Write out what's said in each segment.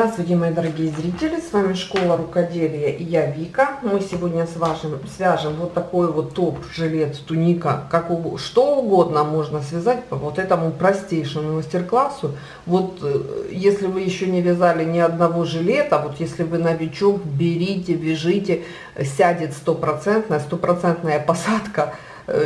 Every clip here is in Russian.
Здравствуйте, мои дорогие зрители, с вами Школа Рукоделия и я Вика. Мы сегодня с вашим свяжем вот такой вот топ, жилет, туника, как у, что угодно можно связать по вот этому простейшему мастер-классу. Вот э, если вы еще не вязали ни одного жилета, вот если вы новичок, берите, вяжите, сядет стопроцентная, стопроцентная посадка –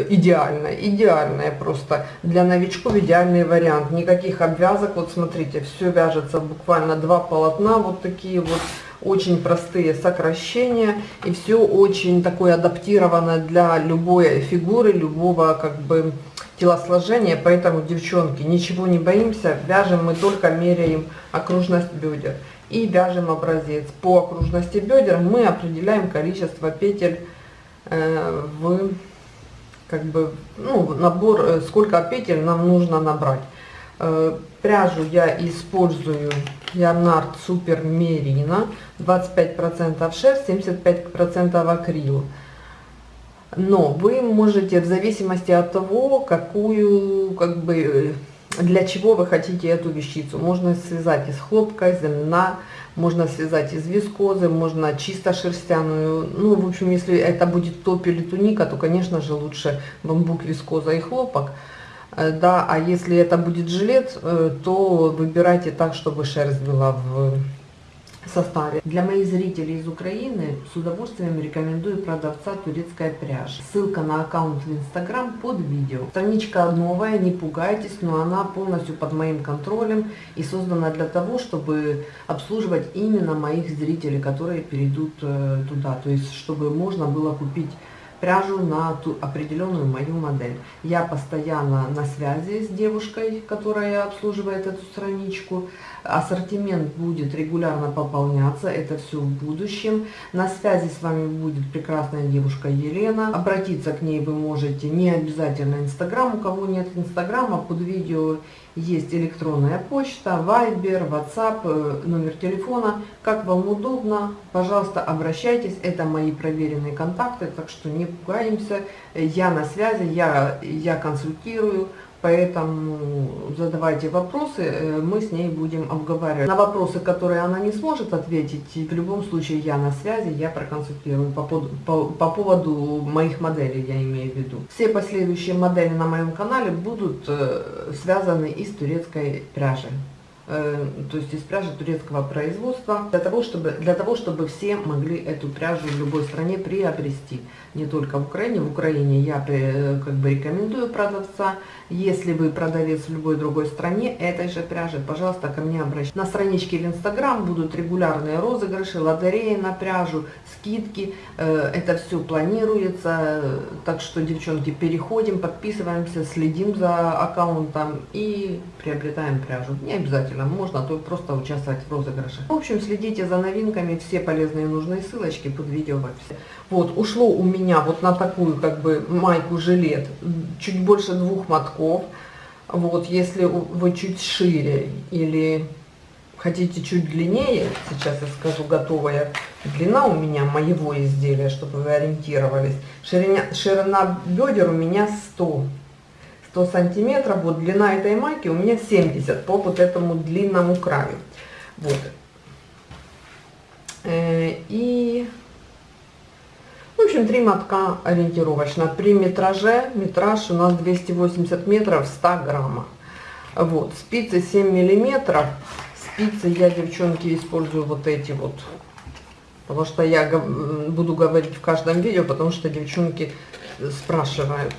идеально, идеальная просто. Для новичков идеальный вариант. Никаких обвязок, вот смотрите, все вяжется буквально два полотна, вот такие вот очень простые сокращения. И все очень такое адаптировано для любой фигуры, любого как бы телосложения, поэтому, девчонки, ничего не боимся, вяжем мы только меряем окружность бедер. И вяжем образец. По окружности бедер мы определяем количество петель э, в как бы, ну, набор, э, сколько петель нам нужно набрать. Э, пряжу я использую Ярнард Супер Мерина, 25% шерсть, 75% акрил. Но вы можете, в зависимости от того, какую, как бы, для чего вы хотите эту вещицу, можно связать из хлопка, из льна, можно связать из вискозы, можно чисто шерстяную. Ну, в общем, если это будет топ или туника, то, конечно же, лучше бамбук, вискоза и хлопок. Э, да, а если это будет жилет, э, то выбирайте так, чтобы шерсть была в составе. Для моих зрителей из Украины с удовольствием рекомендую продавца турецкая пряжа. Ссылка на аккаунт в инстаграм под видео. Страничка новая, не пугайтесь, но она полностью под моим контролем и создана для того, чтобы обслуживать именно моих зрителей, которые перейдут э, туда. То есть, чтобы можно было купить пряжу на ту определенную мою модель. Я постоянно на связи с девушкой, которая обслуживает эту страничку. Ассортимент будет регулярно пополняться, это все в будущем. На связи с вами будет прекрасная девушка Елена. Обратиться к ней вы можете не обязательно Инстаграм. У кого нет Инстаграма, под видео есть электронная почта, Viber, WhatsApp, э, номер телефона. Как вам удобно, пожалуйста, обращайтесь. Это мои проверенные контакты, так что не пугаемся. Я на связи, я, я консультирую. Поэтому задавайте вопросы, э, мы с ней будем обговаривать. На вопросы, которые она не сможет ответить, в любом случае я на связи, я проконсультирую по, по, по поводу моих моделей, я имею в виду. Все последующие модели на моем канале будут э, связаны из турецкой пряжи. Э, то есть из пряжи турецкого производства, для того, чтобы, для того, чтобы все могли эту пряжу в любой стране приобрести. Не только в Украине. В Украине я э, как бы рекомендую продавца. Если вы продавец в любой другой стране этой же пряжи, пожалуйста, ко мне обращайтесь. На страничке в Инстаграм будут регулярные розыгрыши, лотереи на пряжу, скидки. Э, это все планируется. Так что, девчонки, переходим, подписываемся, следим за аккаунтом и приобретаем пряжу. Не обязательно обязательно можно, а то просто участвовать в розыгрыше. В общем, следите за новинками, все полезные и нужные ссылочки под видео в описании. Вот, ушло у меня вот на такую как бы майку-жилет чуть больше двух мотков. Вот, если вы чуть шире или хотите чуть длиннее, сейчас я скажу готовая длина у меня моего изделия, чтобы вы ориентировались. Ширина, ширина бедер у меня 100 100 сантиметров. Вот длина этой майки у меня 70 по вот этому длинному краю. Вот. Э, и, в общем, три мотка ориентировочно. При метраже, метраж у нас 280 метров 100 граммов. Вот, спицы 7 миллиметров. Спицы я, девчонки, использую вот эти вот. Потому что я буду говорить в каждом видео, потому что девчонки спрашивают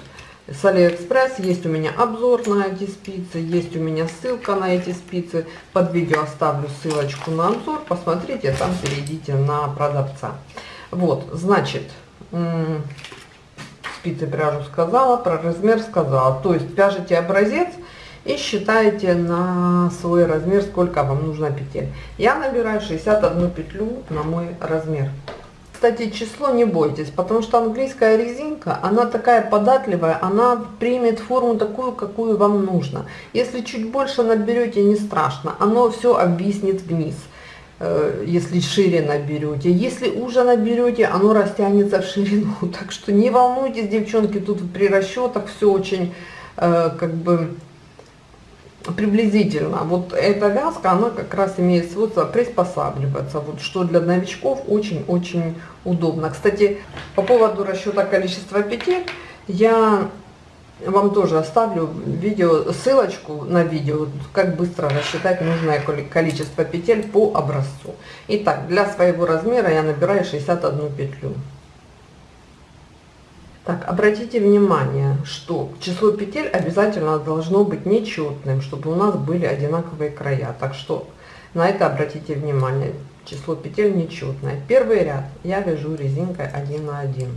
с Алиэкспресс. Есть у меня обзор на эти спицы, есть у меня ссылка на эти спицы. Под видео оставлю ссылочку на обзор. Посмотрите, там перейдите на продавца. Вот, значит, спицы пряжу сказала, про размер сказала. То есть вяжете образец и считаете на свой размер, сколько вам нужно петель. Я набираю 61 петлю на мой размер кстати, число не бойтесь, потому что английская резинка, она такая податливая, она примет форму такую, какую вам нужно. Если чуть больше наберете, не страшно, оно все обвиснет вниз э, если шире наберете. Если уже наберете, оно растянется в ширину. Так что не волнуйтесь, девчонки, тут при расчетах все очень э, как бы приблизительно. Вот эта вязка, она как раз имеет свойство приспосабливаться, вот что для новичков очень-очень удобно. Кстати, по поводу расчета количества петель, я вам тоже оставлю видео, ссылочку на видео, как быстро рассчитать нужное количество петель по образцу. Итак, для своего размера я набираю 61 петлю. Так, обратите внимание, что число петель обязательно должно быть нечетным, чтобы у нас были одинаковые края. Так что на это обратите внимание. Число петель нечетное. Первый ряд я вяжу резинкой 1 на 1.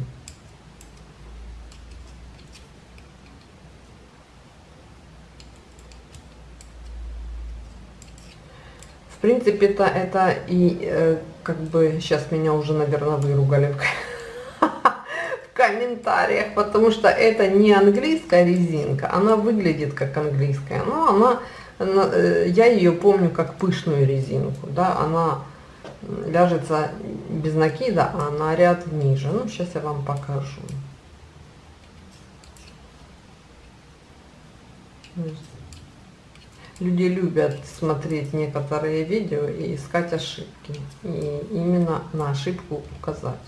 В принципе, это, и э, как бы сейчас меня уже, наверное, выругали комментариях, потому что это не английская резинка, она выглядит как английская, но она, она э, я ее помню как пышную резинку, да, она ляжется без накида, а на ряд ниже. Ну, сейчас я вам покажу. Люди любят смотреть некоторые видео и искать ошибки. И именно на ошибку указать.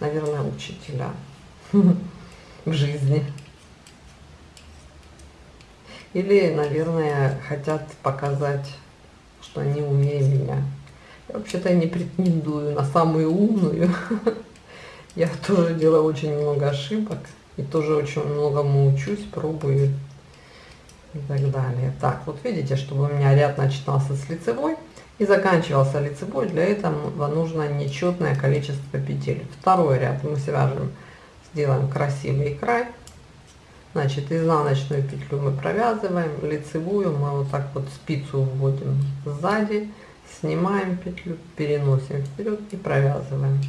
Наверное, учителя в жизни. Или, наверное, хотят показать, что они умнее меня. Я вообще-то не претендую на самую умную. Я тоже делаю очень много ошибок. И тоже очень многому учусь, пробую и так далее. Так, вот видите, чтобы у меня ряд начинался с лицевой и заканчивался лицевой, для этого нужно нечетное количество петель. Второй ряд мы свяжем, сделаем красивый край. Значит, изнаночную петлю мы провязываем, лицевую мы вот так вот спицу вводим сзади, снимаем петлю, переносим вперед и провязываем.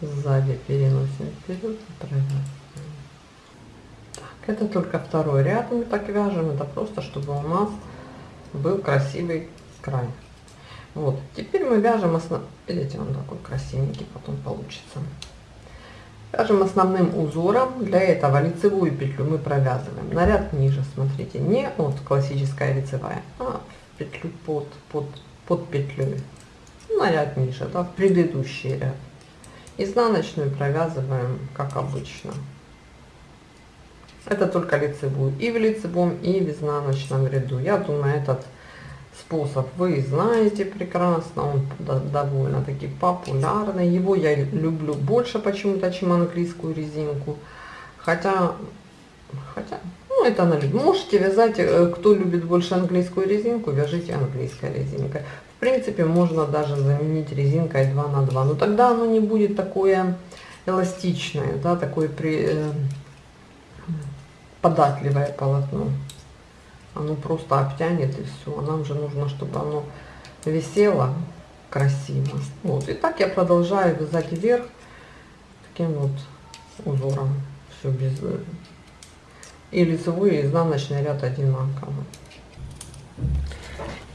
Сзади переносим вперед и провязываем. Это только второй ряд мы так вяжем. Это просто, чтобы у нас был красивый край. Вот. Теперь мы вяжем основ... Видите, он такой красивенький потом получится. Вяжем основным узором. Для этого лицевую петлю мы провязываем на ряд ниже. Смотрите, не от классическая лицевая, а в петлю под, под, под петлей. На ряд ниже, да, в предыдущий ряд. Изнаночную провязываем, как обычно. Это только лицевую. И в лицевом, и в изнаночном ряду. Я думаю, этот способ вы знаете прекрасно. Он довольно-таки популярный. Его я люблю больше почему-то, чем английскую резинку. Хотя, хотя, ну это на Можете вязать, э, кто любит больше английскую резинку, вяжите английской резинкой. В принципе, можно даже заменить резинкой 2 на 2. Но тогда оно не будет такое эластичное, да, такое при э, податливое полотно. Оно просто обтянет и все. Нам же нужно, чтобы оно висело красиво. Вот. И так я продолжаю вязать вверх таким вот узором. Все без... И лицевой, и изнаночный ряд одинаково.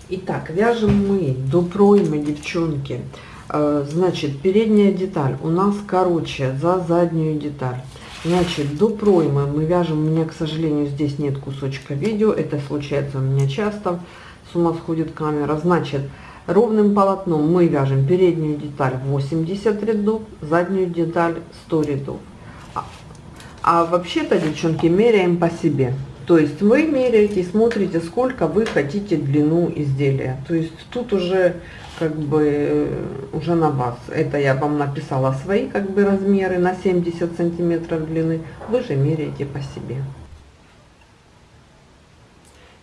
Итак, вяжем мы до проймы, девчонки. Э, значит, передняя деталь у нас короче за заднюю деталь. Значит, до проймы мы вяжем, у меня, к сожалению, здесь нет кусочка видео, это случается у меня часто, с ума сходит камера. Значит, ровным полотном мы вяжем переднюю деталь 80 рядов, заднюю деталь 100 рядов. А, а вообще-то, девчонки, меряем по себе. То есть вы меряете, смотрите, сколько вы хотите длину изделия. То есть тут уже как бы э, уже на вас. Это я вам написала свои как бы размеры на 70 сантиметров длины. Вы же меряете по себе.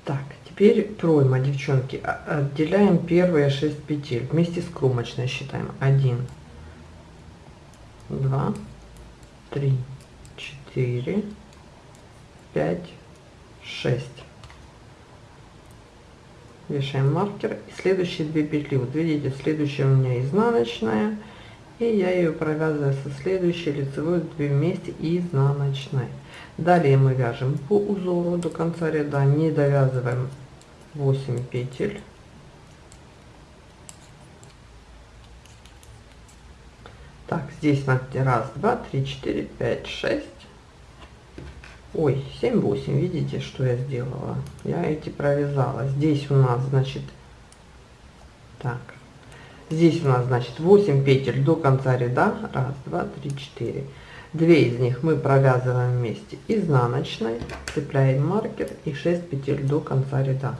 Так, теперь пройма, девчонки. Отделяем первые 6 петель. Вместе с кромочной считаем. 1, 2, 3, 4, 5, 6 вешаем маркер. И следующие две петли. Вот видите следующая у меня изнаночная. И я ее провязываю со следующей лицевой две вместе и изнаночной. Далее мы вяжем по узору до конца ряда. Не довязываем 8 петель. Так здесь на раз два три четыре пять шесть ой 7 8 видите что я сделала? Я эти провязала. Здесь у нас значит так. Здесь у нас значит 8 петель до конца ряда. Раз два три четыре. Две из них мы провязываем вместе изнаночной цепляем маркер и 6 петель до конца ряда.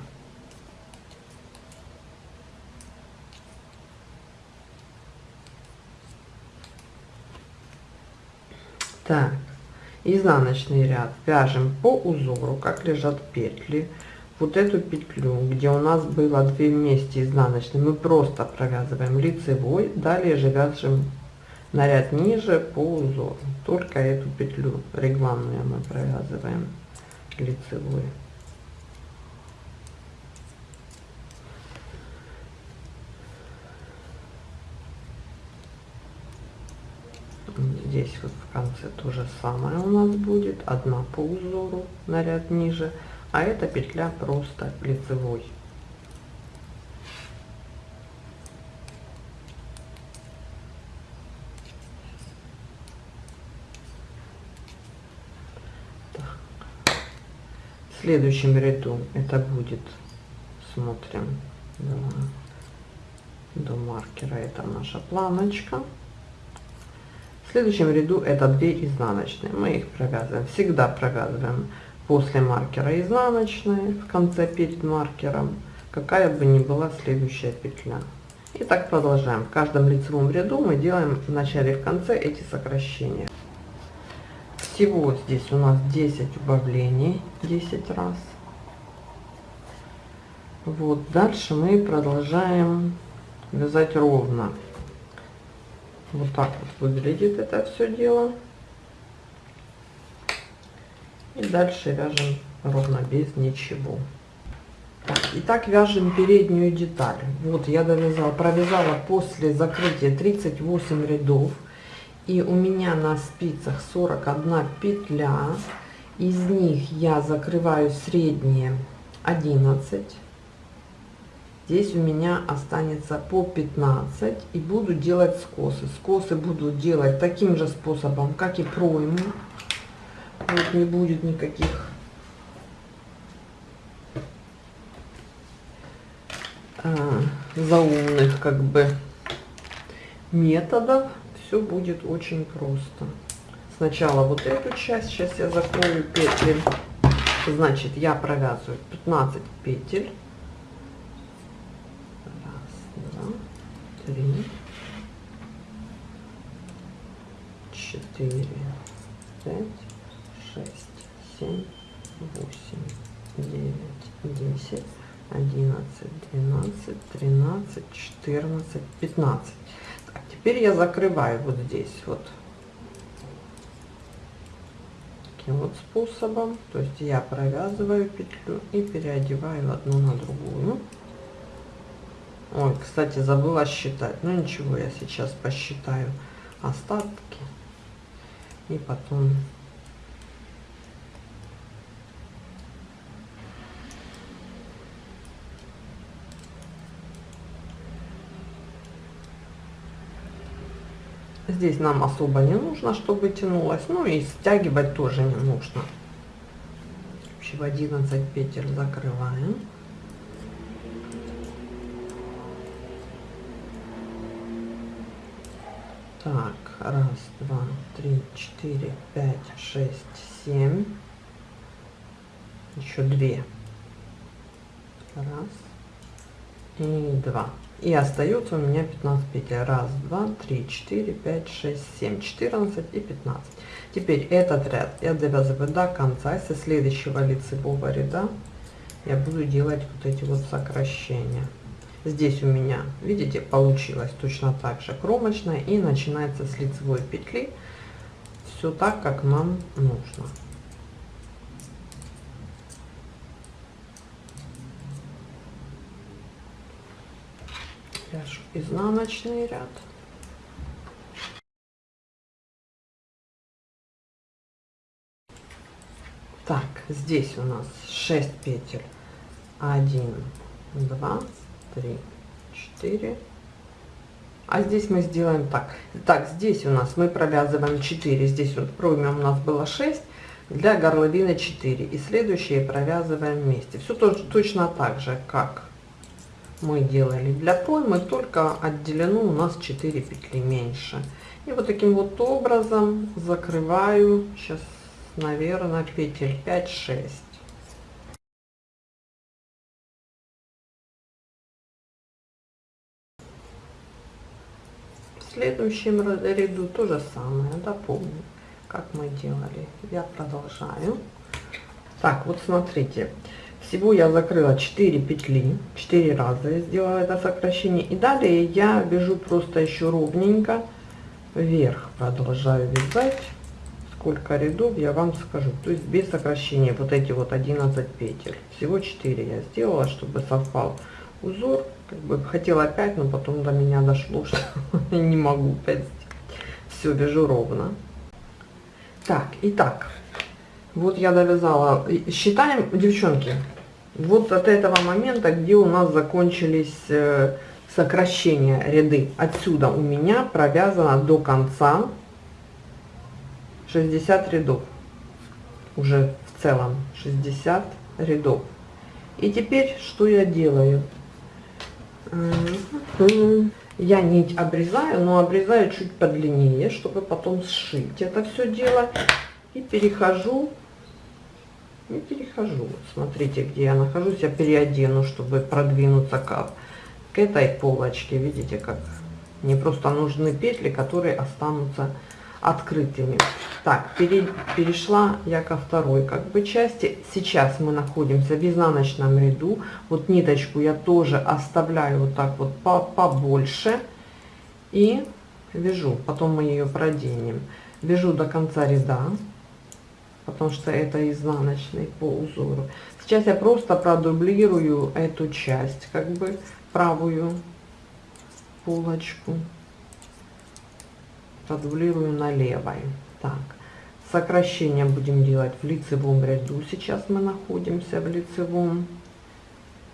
Так изнаночный ряд. Вяжем по узору как лежат петли. Вот эту петлю где у нас было 2 вместе изнаночной мы просто провязываем лицевой далее же вяжем на ряд ниже по узору. Только эту петлю регланную мы провязываем лицевой здесь вот в конце то же самое у нас будет. Одна по узору на ряд ниже. А эта петля просто лицевой. В следующем ряду это будет смотрим до, маркера. Это наша планочка в следующем ряду это 2 изнаночные. Мы их провязываем. Всегда провязываем после маркера изнаночные в конце перед маркером, какая бы ни была следующая петля. И так продолжаем. В каждом лицевом ряду мы делаем в начале и в конце эти сокращения. Всего здесь у нас 10 убавлений, 10 раз. Вот, дальше мы продолжаем вязать ровно. Вот так вот выглядит это все дело. И дальше вяжем ровно без ничего. Так, итак, вяжем переднюю деталь. Вот я довязала, провязала после закрытия 38 рядов. И у меня на спицах 41 петля. Из них я закрываю средние 11 здесь у меня останется по 15 и буду делать скосы. Скосы буду делать таким же способом как и пройму. Вот не будет никаких а, заумных как бы методов. Все будет очень просто. Сначала вот эту часть сейчас я закрою петли. Значит я провязываю 15 петель три, четыре, пять, шесть, семь, восемь, девять, десять, одиннадцать, двенадцать, тринадцать, четырнадцать, пятнадцать. Так, теперь я закрываю вот здесь вот таким вот способом. То есть я провязываю петлю и переодеваю одну на другую. Ой, кстати, забыла считать. Ну ничего, я сейчас посчитаю остатки. И потом... Здесь нам особо не нужно, чтобы тянулось. Ну и стягивать тоже не нужно. В 11 петель закрываем. Так, раз, два, три, четыре, пять, шесть, семь. Еще две. Раз и два. И остается у меня 15 петель. Раз, два, три, четыре, пять, шесть, семь, четырнадцать и пятнадцать. Теперь этот ряд я довязываю до конца. Со следующего лицевого ряда я буду делать вот эти вот сокращения здесь у меня видите получилось точно так же кромочная и начинается с лицевой петли. Все так как нам нужно. Вяжу изнаночный ряд. Так здесь у нас 6 петель. 1 2 три, четыре. А здесь мы сделаем так. Так, здесь у нас мы провязываем 4, здесь вот пройме у нас было 6. для горловины 4 и следующие провязываем вместе все тоже точно так же как мы делали для проймы только отделено у нас 4 петли меньше и вот таким вот образом закрываю сейчас наверное петель 5 следующем ряду то же самое. Допомню как мы делали. Я продолжаю. Так вот смотрите. Всего я закрыла 4 петли 4 раза я сделала это сокращение. И далее я вяжу просто еще ровненько. Вверх продолжаю вязать. Сколько рядов я вам скажу. То есть без сокращения вот эти вот 11 петель. Всего 4 я сделала чтобы совпал узор как бы хотела 5 но потом до меня дошло что не могу 5 все вяжу ровно. Так итак вот я довязала. Считаем девчонки вот от этого момента где у нас закончились э, сокращения ряды. Отсюда у меня провязано до конца 60 рядов. Уже в целом 60 рядов. И теперь что я делаю я нить обрезаю но обрезаю чуть подлиннее чтобы потом сшить это все дело. И перехожу и перехожу. Смотрите где я нахожусь. Я переодену чтобы продвинуться к, к этой полочке. Видите как мне просто нужны петли которые останутся открытыми. Так, пере, перешла я ко второй как бы части. Сейчас мы находимся в изнаночном ряду. Вот ниточку я тоже оставляю вот так вот по, побольше. И вяжу, потом мы ее проденем. Вяжу до конца ряда, потому что это изнаночный по узору. Сейчас я просто продублирую эту часть, как бы правую полочку продублирую на левой так сокращение будем делать в лицевом ряду. Сейчас мы находимся в лицевом.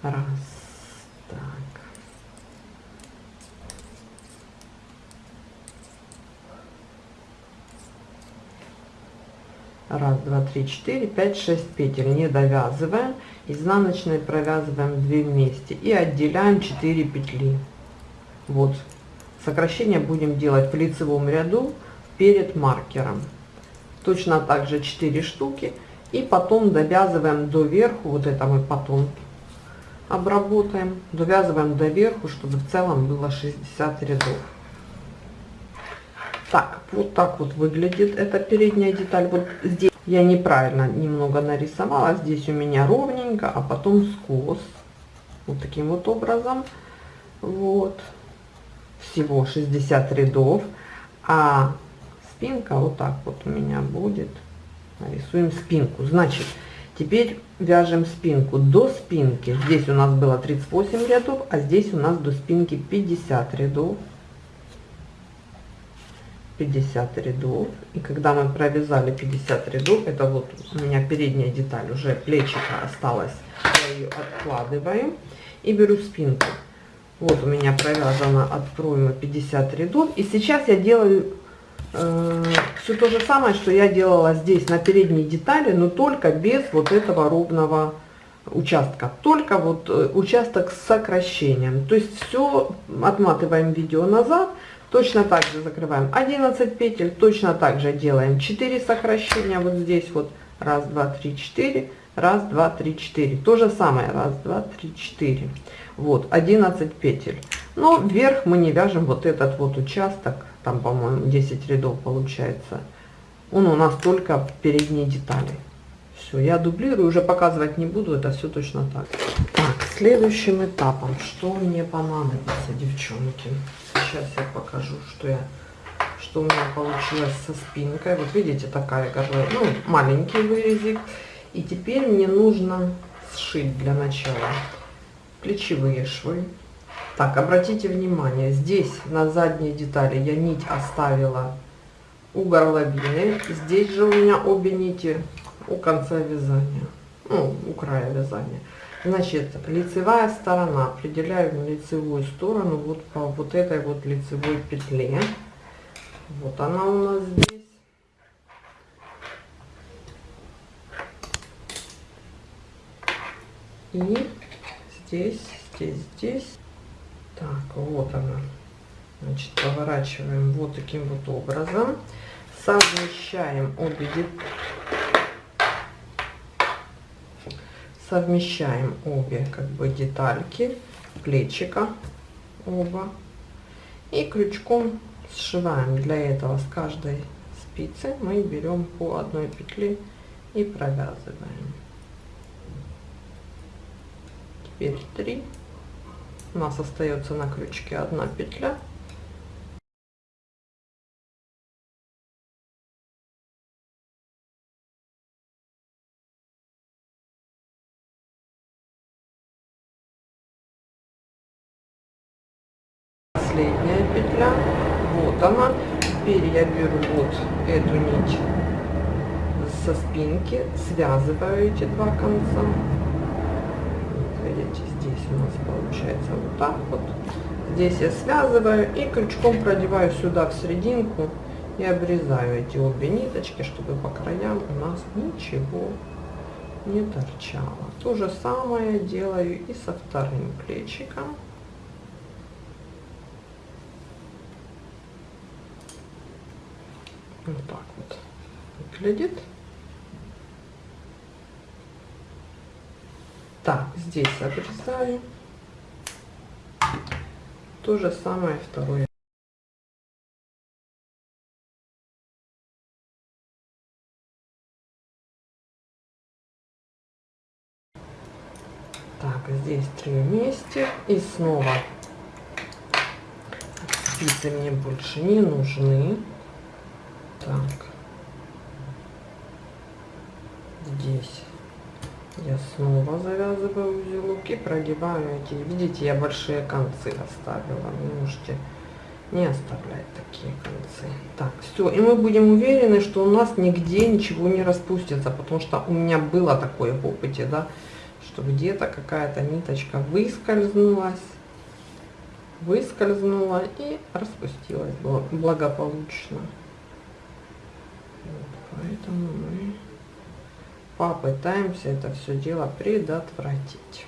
Раз так. Раз два три четыре пять шесть петель. Не довязываем. Изнаночной провязываем 2 вместе. И отделяем 4 петли. Вот Сокращение будем делать в лицевом ряду перед маркером. Точно так же 4 штуки. И потом довязываем до верху, вот это мы потом обработаем, довязываем до верху, чтобы в целом было 60 рядов. Так, вот так вот выглядит эта передняя деталь. Вот здесь я неправильно немного нарисовала, здесь у меня ровненько, а потом скос. Вот таким вот образом. Вот всего 60 рядов, а спинка вот так вот у меня будет. Рисуем спинку. Значит, теперь вяжем спинку. До спинки здесь у нас было 38 рядов, а здесь у нас до спинки 50 рядов. 50 рядов и когда мы провязали 50 рядов это вот у меня передняя деталь уже плечика осталось я ее откладываю и беру спинку вот у меня провязано от проймы 50 рядов. И сейчас я делаю э, все то же самое, что я делала здесь на передней детали, но только без вот этого ровного участка. Только вот э, участок с сокращением. То есть все отматываем видео назад. Точно так же закрываем 11 петель. Точно так же делаем 4 сокращения вот здесь вот. Раз, два, три, четыре. Раз, два, три, четыре. То же самое. Раз, два, три, четыре вот 11 петель. Но вверх мы не вяжем вот этот вот участок там по моему 10 рядов получается. Он у нас только в передней детали. Все я дублирую уже показывать не буду это все точно так. Так следующим этапом что мне понадобится девчонки? Сейчас я покажу что я что у меня получилось со спинкой. Вот видите такая горловина ну маленький вырезик. И теперь мне нужно сшить для начала плечевые швы. Так, обратите внимание, здесь на задней детали я нить оставила у горловины. Здесь же у меня обе нити у конца вязания, ну, у края вязания. Значит, лицевая сторона, определяю лицевую сторону вот по вот этой вот лицевой петле. Вот она у нас здесь. И здесь, здесь, здесь. Так, вот она. Значит, поворачиваем вот таким вот образом. Совмещаем обе совмещаем обе как бы детальки плечика оба и крючком сшиваем для этого с каждой спицы мы берем по одной петле и провязываем теперь 3 у нас остается на крючке одна петля. Последняя петля. Вот она. Теперь я беру вот эту нить со спинки связываю эти два конца у нас получается вот так вот. Здесь я связываю и крючком продеваю сюда в серединку и обрезаю эти обе ниточки чтобы по краям у нас ничего не торчало. То же самое делаю и со вторым плечиком. Вот так вот выглядит. Так, здесь обрезаю. То же самое второе. Так, здесь три вместе. И снова спицы мне больше не нужны. Так. Здесь я снова завязываю узелок и продеваю эти. Видите, я большие концы оставила. Вы можете не оставлять такие концы. Так, все. И мы будем уверены, что у нас нигде ничего не распустится, потому что у меня было такое в опыте, да, что где-то какая-то ниточка выскользнулась, выскользнула и распустилась благополучно. Поэтому мы попытаемся это все дело предотвратить.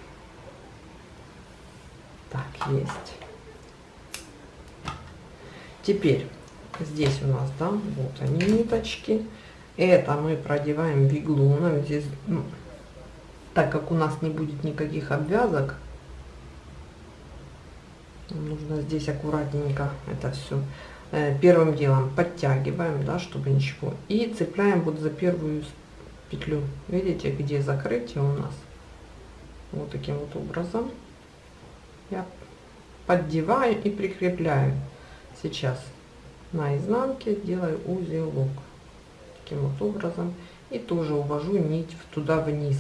Так, есть. Теперь здесь у нас, да, вот они ниточки. Это мы продеваем виглуном. Здесь, ну, так как у нас не будет никаких обвязок, нужно здесь аккуратненько это все Э, первым делом подтягиваем, да, чтобы ничего. И цепляем вот за первую петлю. Видите, где закрытие у нас? Вот таким вот образом. Я поддеваю и прикрепляю. Сейчас на изнанке делаю узелок. Таким вот образом. И тоже увожу нить туда вниз.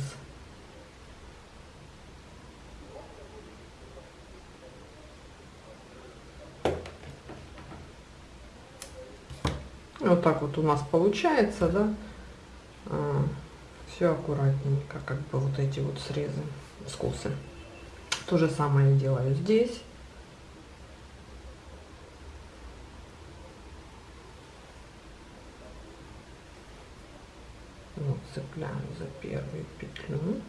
Вот так вот у нас получается, да. А, все аккуратненько, как бы вот эти вот срезы, скосы. То же самое делаю здесь. Вот, цепляем за первую петлю.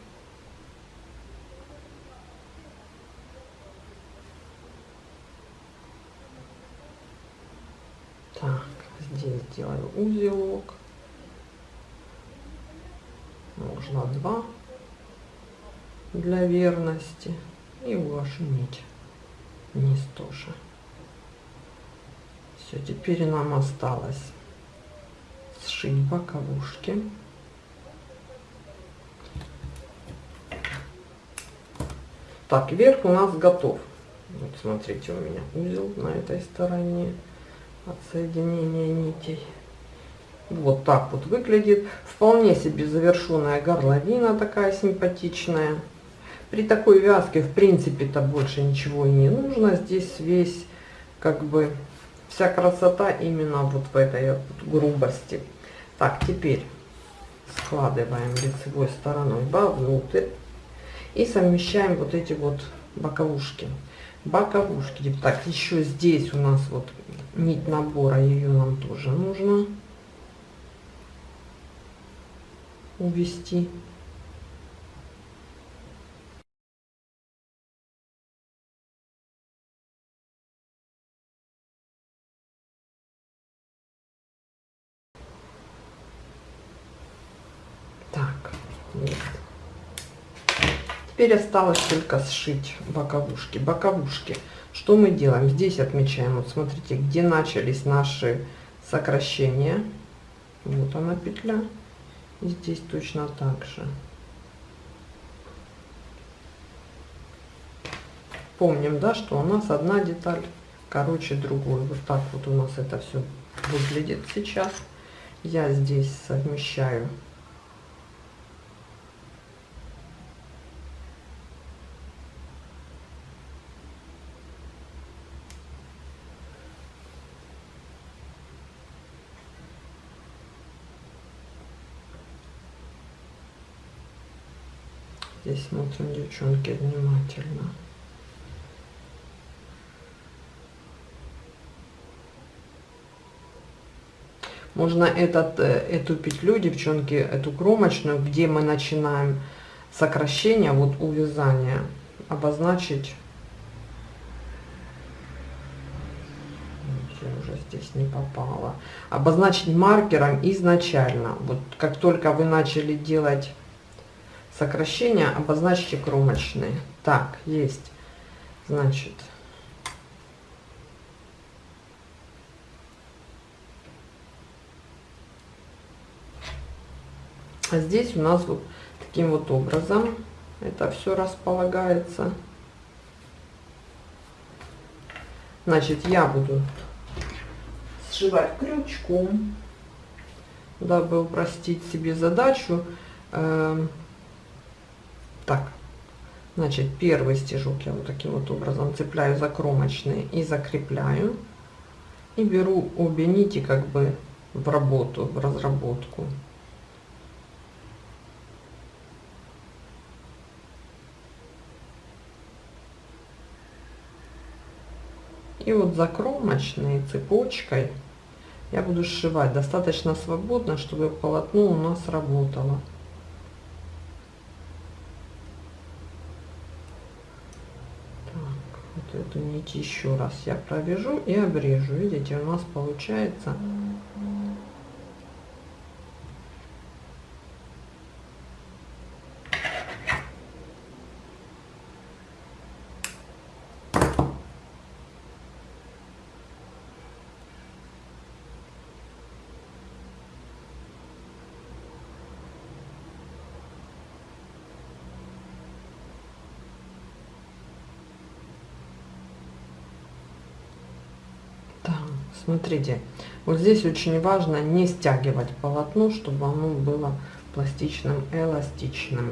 Так здесь делаю узелок можно два для верности и увожу нить вниз тоже все теперь нам осталось сшить боковушки. Так верх у нас готов. Вот смотрите у меня узел на этой стороне от соединения нитей. Вот так вот выглядит. Вполне себе завершенная горловина такая симпатичная. При такой вязке, в принципе-то, больше ничего и не нужно. Здесь весь, как бы, вся красота именно вот в этой вот грубости. Так, теперь складываем лицевой стороной вовнутрь и совмещаем вот эти вот боковушки. Боковушки. Так, еще здесь у нас вот нить набора, ее нам тоже нужно увести. Так вот. теперь осталось только сшить боковушки. Боковушки. Что мы делаем? Здесь отмечаем. Вот смотрите где начались наши сокращения. Вот она петля. И здесь точно так же. Помним, да, что у нас одна деталь короче другой. Вот так вот у нас это все выглядит сейчас. Я здесь совмещаю Здесь смотрим, девчонки, внимательно. Можно этот, э, эту петлю, девчонки, эту кромочную, где мы начинаем сокращение, вот увязание, обозначить. Я уже здесь не попала. Обозначить маркером изначально. Вот как только вы начали делать сокращения обозначьте кромочные. Так, есть. Значит, а здесь у нас вот таким вот образом это все располагается. Значит, я буду сшивать крючком, дабы упростить себе задачу. Так, значит, первый стежок я вот таким вот образом цепляю за кромочные и закрепляю. И беру обе нити как бы в работу, в разработку. И вот за кромочной цепочкой я буду сшивать достаточно свободно, чтобы полотно у нас работало. Эту нить еще раз. Я провяжу и обрежу. Видите у нас получается Смотрите, вот здесь очень важно не стягивать полотно, чтобы оно было пластичным, эластичным.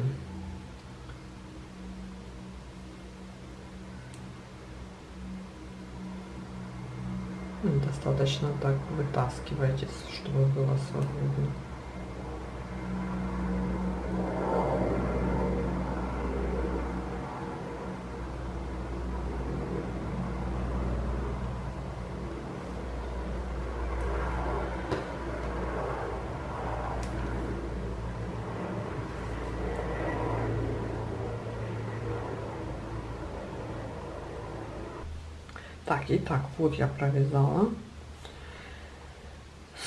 Достаточно так вытаскивайте, чтобы было свободно. Так, итак, вот я провязала,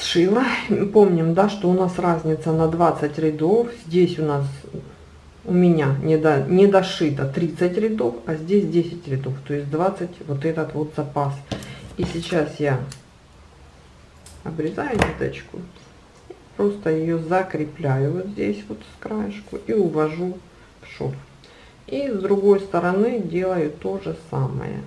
сшила. Помним, да, что у нас разница на 20 рядов. Здесь у нас у меня не, до, не дошито 30 рядов, а здесь 10 рядов, то есть 20 вот этот вот запас. И сейчас я обрезаю ниточку, просто ее закрепляю вот здесь вот с краешку и увожу в шов. И с другой стороны делаю то же самое.